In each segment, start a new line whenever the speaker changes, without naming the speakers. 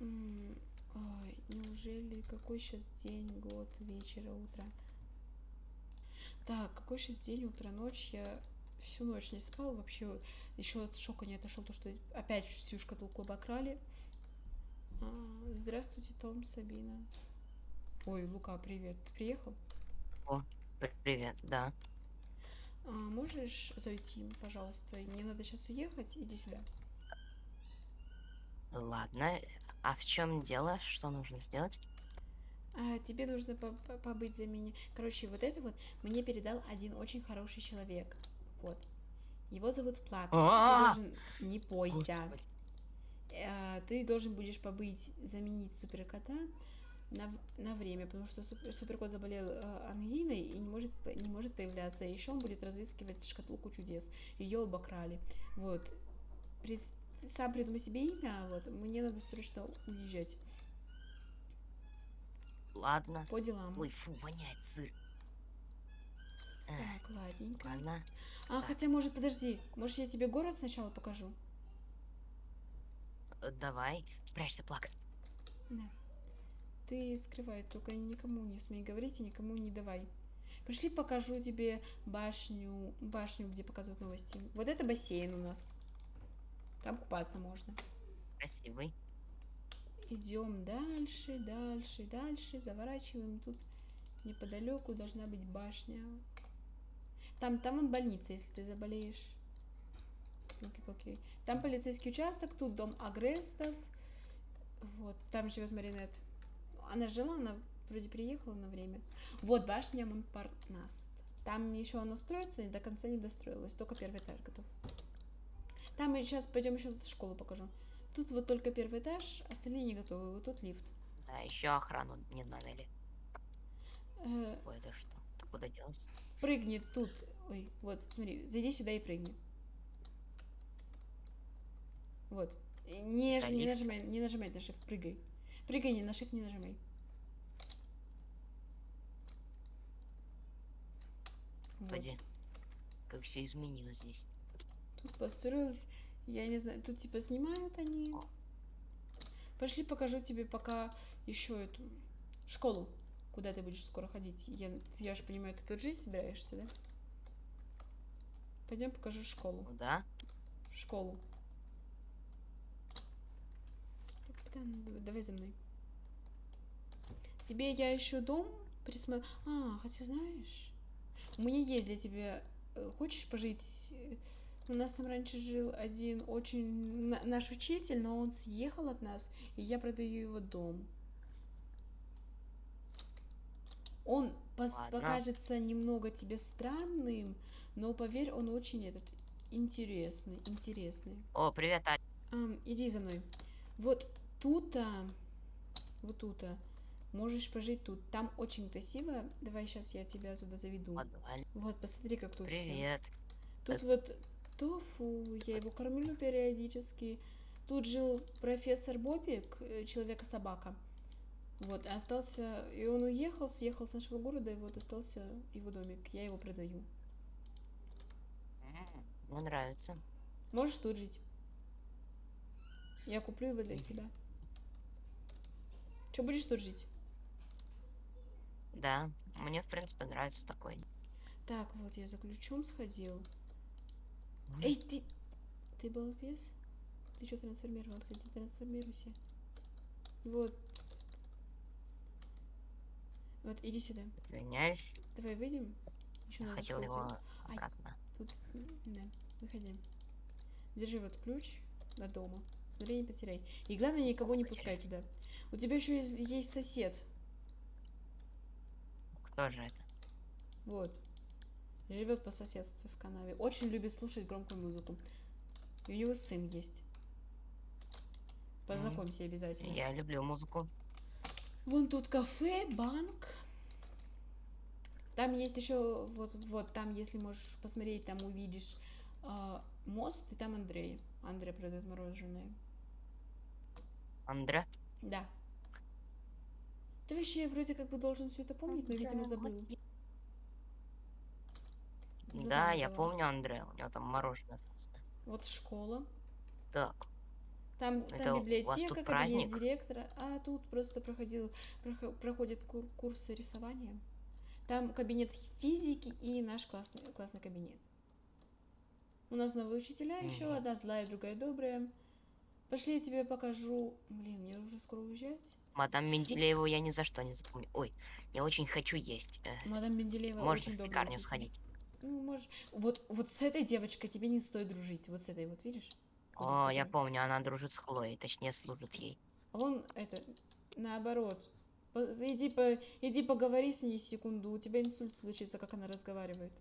Ой, неужели какой сейчас день, год, вечера, утро? Так, какой сейчас день, утро, ночь? Я всю ночь не спал, вообще еще от шока не отошел, то что опять всю шкатулку обокрали. А, здравствуйте, Том, Сабина. Ой, Лука, привет. Ты приехал?
О, привет, да.
А, можешь зайти, пожалуйста? Мне надо сейчас уехать. Иди сюда.
Ладно. А в чем дело? Что нужно сделать?
А, тебе нужно по- по- побыть за меня. Короче, вот это вот мне передал один очень хороший человек. Вот. Его зовут Плак. Ты должен... Не бойся. Э, Ты должен будешь побыть, заменить суперкота на, на время, потому что супер- суперкот заболел э, ангиной и не может, не может появляться. Еще он будет разыскивать шкатулку чудес. Ее обокрали. Вот. Пред- Сам придумай себе имя, вот. Мне надо срочно уезжать.
Ладно.
По делам.
Ой, фу, воняет сыр. Эх,
Так, ладненько.
ладно.
А,
Так.
хотя, может, подожди. Может, я тебе город сначала покажу?
Э, Давай. Спрячься, плак.
Да. Ты скрывай, только никому не смей говорить и никому не давай. Пошли покажу тебе башню, башню, где показывают новости. Вот это бассейн у нас. Там купаться можно.
Красивый.
Идем дальше, дальше, дальше, заворачиваем. Тут неподалеку должна быть башня. Там, там вон больница, если ты заболеешь. Окей, Там полицейский участок, тут дом агрестов. Вот, там живет Маринет. Она жила, она вроде приехала на время. Вот башня Монпарнаст. Там еще она строится, и до конца не достроилась, только первый этаж готов. Там мы сейчас пойдем еще школу покажу. Тут вот только первый этаж, остальные не готовы. Вот тут лифт.
Да, еще охрану не наняли.
Э,
Ой, это что? Ты куда делась?
прыгни тут. Ой, вот, смотри, зайди сюда и прыгни. Вот. И Не,
Это
не
лифт.
нажимай, не нажимай на shift, прыгай. Прыгай, не на shift не нажимай. Вот.
Господи. Как все изменилось здесь.
Тут построилась, я не знаю, тут типа снимают они. Пошли покажу тебе пока еще эту школу, куда ты будешь скоро ходить. Я, я же понимаю, ты тут жить собираешься, да? Пойдем покажу школу.
Да?
Школу. Давай за мной. Тебе я еще дом присмотрю. А, хотя знаешь, у меня есть для тебя. э, Хочешь пожить? У нас там раньше жил один очень на- наш учитель, но он съехал от нас, и я продаю его дом. Он
Ладно.
покажется немного тебе странным, но поверь, он очень этот интересный, интересный.
О, привет, Аня.
Ам, иди за мной. Вот тут-то, вот тут-то, можешь пожить тут. Там очень красиво. Давай сейчас я тебя туда заведу.
Подваль.
Вот, посмотри, как тут.
Привет.
Тут вот тофу, я его кормлю периодически. Тут жил профессор Бобик, э, человека-собака. Вот, остался, и он уехал, съехал с нашего города, и вот остался его домик. Я его продаю.
Мне нравится.
Можешь тут жить. Я куплю его для тебя. Че, будешь тут жить?
Да, мне в принципе нравится такой.
Так, вот я за ключом сходил. Эй, ты... Ты балбес? Ты что трансформировался? Иди трансформируйся. Вот. Вот, иди сюда.
Извиняюсь.
Давай выйдем. Еще
Я
надо
хотел его
делать. Ай.
обратно.
Тут, да, выходи. Держи вот ключ до дома. Смотри, не потеряй. И главное, никого не пускай туда. У тебя еще есть, есть сосед.
Кто же это?
Вот. Живет по соседству в канаве. Очень любит слушать громкую музыку. И у него сын есть. Познакомься обязательно.
Я люблю музыку.
Вон тут кафе, банк. Там есть еще, вот, вот там, если можешь посмотреть, там увидишь а, мост, и там Андрей. Андрей продает мороженое.
Андре?
Да. Ты вообще вроде как бы должен все это помнить, но, видимо, забыл.
Да, я помню Андре. У него там мороженое вкусное.
Вот школа.
Так.
Там,
Это
там
вас
библиотека, кабинет
праздник?
директора, а тут просто проходил, прохо- проходят кур- курсы рисования. Там кабинет физики и наш классный, классный кабинет. У нас новые учителя еще,
Мгм.
одна злая, другая добрая. Пошли, я тебе покажу. Блин, мне уже скоро уезжать.
Мадам Менделееву я ни за что не запомню. Ой, я очень хочу есть. э,
Мадам Менделеева
Можно
очень
в пекарню сходить?
Ну, можешь. Вот, вот с этой девочкой тебе не стоит дружить. Вот с этой вот, видишь? Вот
О,
этой,
я
которая-
помню, она дружит с Хлоей, точнее служит ей.
А вон это, наоборот. Иди, по, иди поговори с ней секунду, у тебя инсульт случится, как она разговаривает.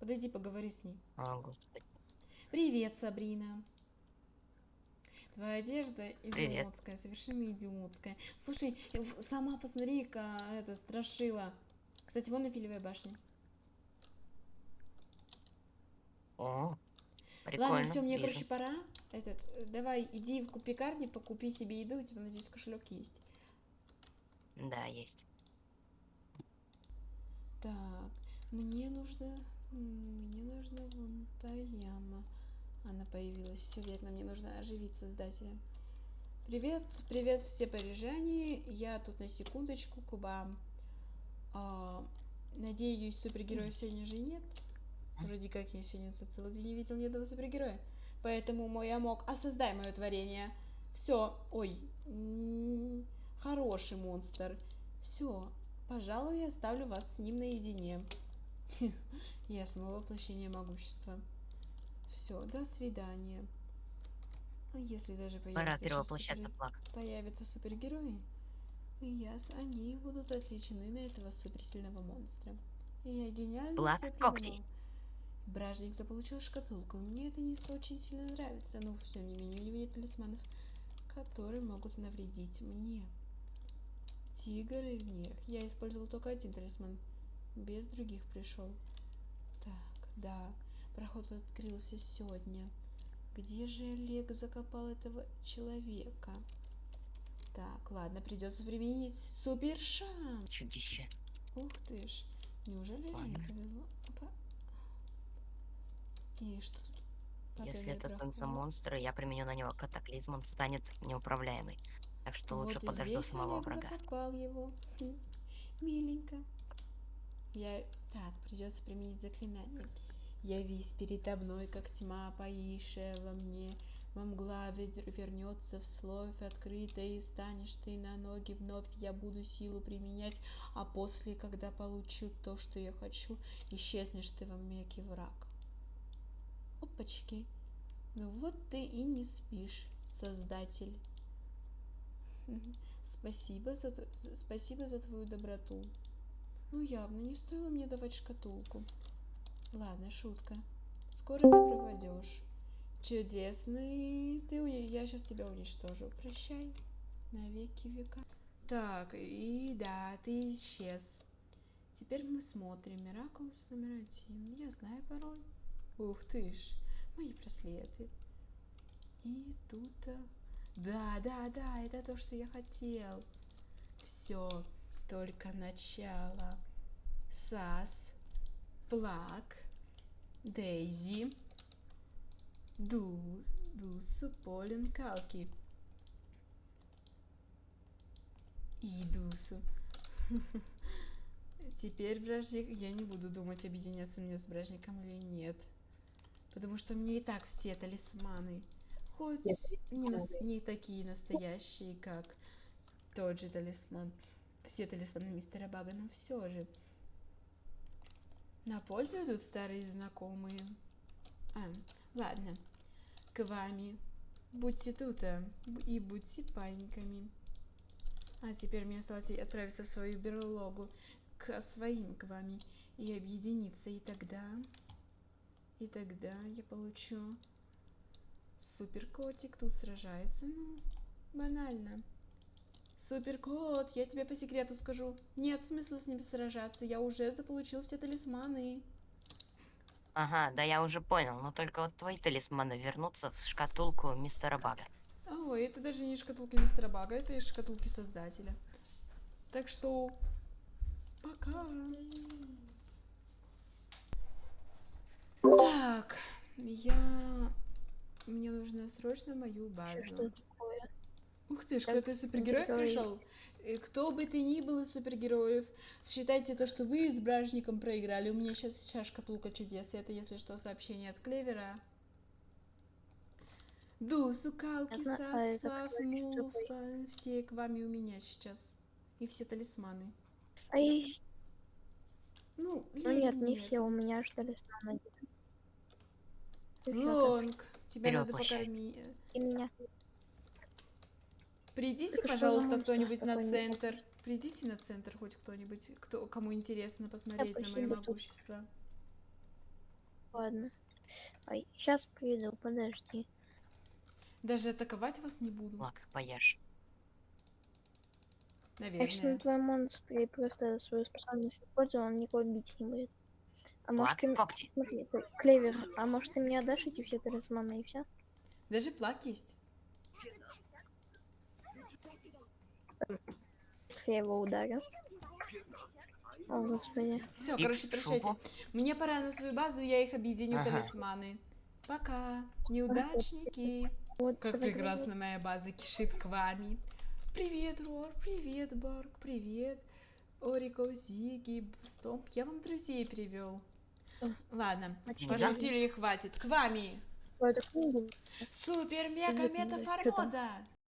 Подойди, поговори с ней.
О, господи.
Привет, Сабрина. Твоя одежда
Привет.
идиотская, совершенно идиотская. Слушай, сама посмотри-ка, это, страшила. Кстати, вон Эфелевая башня.
О, прикольно.
Ладно, все, мне,
вижу.
короче, пора. Этот, э, давай, иди в пекарни, покупи себе еду, у тебя, надеюсь, кошелек есть.
Да, есть.
Так, мне нужно, мне нужно вон та яма. Она появилась. Все верно, мне нужно оживить создателя. Привет, привет все парижане. Я тут на секундочку к вам. А, надеюсь, супергероев сегодня же нет. Вроде как я сегодня целый день не видел ни одного супергероя. Поэтому мой амок, а создай мое творение. Все, ой, хороший монстр. Все, пожалуй, я оставлю вас с ним наедине. Я снова воплощение могущества. Все, до свидания. А если даже
перевоплощаться
супер- появятся супергерои, я, с- они будут отвлечены на этого суперсильного монстра. Я гениально
Блак
всё
когти.
Бражник заполучил шкатулку. Мне это не очень сильно нравится, но тем не менее у него нет талисманов, которые могут навредить мне. Тигр и гнев. Я использовал только один талисман. Без других пришел. Так, да. Проход открылся сегодня. Где же Олег закопал этого человека? Так, ладно, придется применить супер шанс.
Чудище.
Ух ты ж. Неужели
Ладно.
повезло? Опа. И что тут?
Если это станция монстра, я применю на него катаклизм, он станет неуправляемый. Так что лучше
вот и
подожду самого
Олег
врага.
закопал его. Хм, Миленько. Я... Так, придется применить заклинание. Явись передо мной, как тьма, поишая во мне. Во мгла вер- вернется в словь открытое, и станешь ты на ноги вновь. Я буду силу применять, а после, когда получу то, что я хочу, исчезнешь ты во меке враг. Опачки. Ну вот ты и не спишь, создатель. Спасибо за, спасибо за твою доброту. Ну, явно не стоило мне давать шкатулку. Ладно, шутка. Скоро ты пропадешь. Чудесный. Ты Я сейчас тебя уничтожу. Прощай. На веки века. Так, и да, ты исчез. Теперь мы смотрим. Миракулус номер один. Я знаю пароль. Ух ты ж. Мои браслеты. И тут... а, Да, да, да, это то, что я хотел. Все, только начало. Сас, Плак, Дейзи, Дус, Дусу, Полин, Калки. И Дусу. Теперь бражник, я не буду думать, объединяться мне с бражником или нет. Потому что мне и так все талисманы. Хоть не, нас- не такие настоящие, как тот же талисман. Все талисманы мистера Бага, но все же. На пользу идут старые знакомые. А, ладно. К вами. Будьте тут а, и будьте паниками. А теперь мне осталось отправиться в свою берлогу к своим к вами и объединиться. И тогда... И тогда я получу... Суперкотик тут сражается. Ну, банально. Суперкот, я тебе по секрету скажу. Нет смысла с ним сражаться. Я уже заполучил все талисманы.
Ага, да я уже понял, но только вот твои талисманы вернутся в шкатулку мистера Бага.
Ой, это даже не шкатулки мистера Бага, это из шкатулки создателя. Так что... Пока. Так, я Мне нужно срочно мою базу. Ух ты ж, кто-то
супергерой.
пришел. Э, Кто бы ты ни был из супергероев, считайте то, что вы с бражником проиграли. У меня сейчас вся шкатулка чудес. Это, если что, сообщение от Клевера. Дусу, Калки,
а
Сас,
еще
Муфа. Все к вами у меня сейчас. И все талисманы.
Ай,
Ну,
ну нет, не все, у меня аж талисман один. Ты чё,
Лонг, тебя надо покормить.
ты меня?
Придите,
Так а
пожалуйста,
монстр
кто-нибудь на центр. Придите на центр хоть кто-нибудь, кто, кому интересно посмотреть на мое могущество.
Ладно. Ай, сейчас приду, подожди.
Даже атаковать вас не буду,
Лак, поешь.
Я сейчас на
наверное.
твоем монстре просто свою способность использую, он никого бить не будет. А может ты...
когти.
Смотри, Клевер, а может ты мне отдашь эти все талисманы и все?
Даже плак есть.
Если я его ударю. О, господи.
Все, короче, прощайте. Мне пора на свою базу, я их объединю
Ага.
талисманы. Пока, неудачники.
Вот,
Как прекрасно моя база кишит к вами. Привет, Рор, привет, Барк, привет. Орико, Зиги, Стомп. Я вам друзей привел. Ладно, пошутили и хватит. К вами.
давай